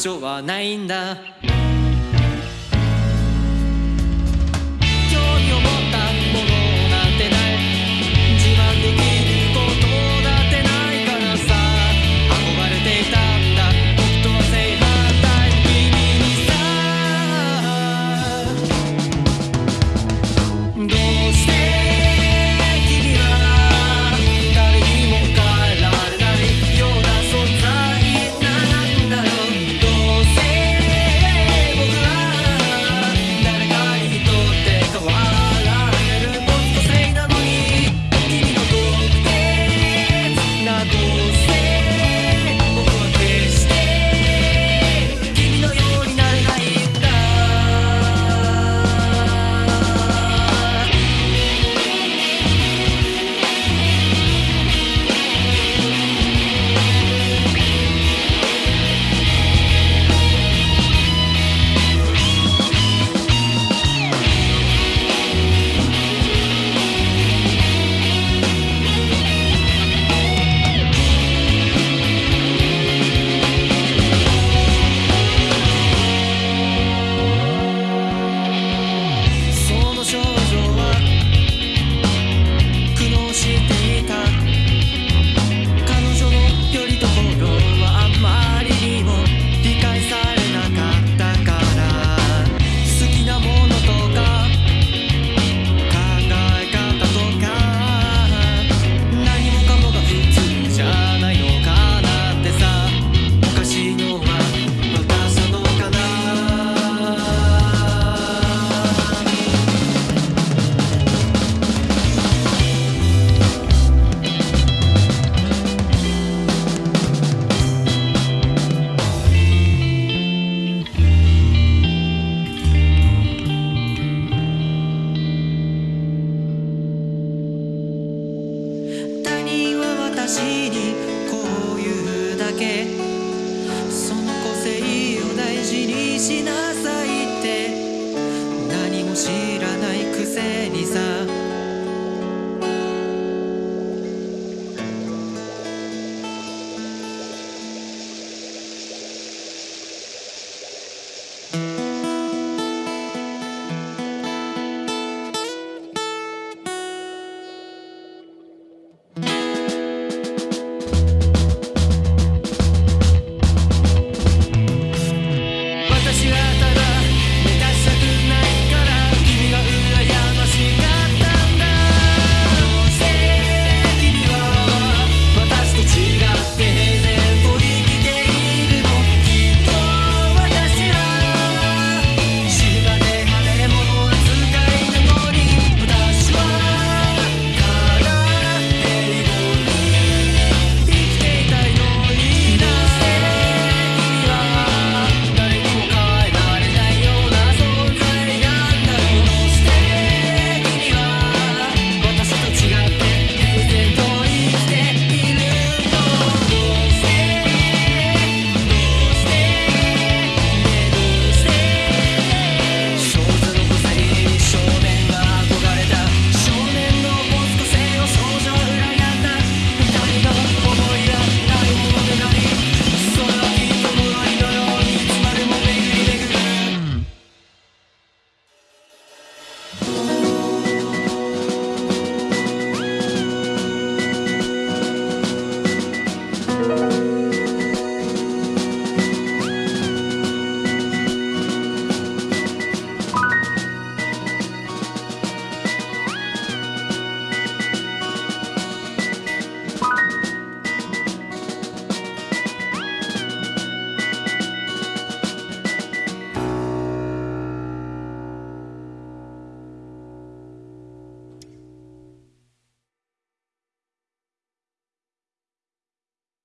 所はないんだ。que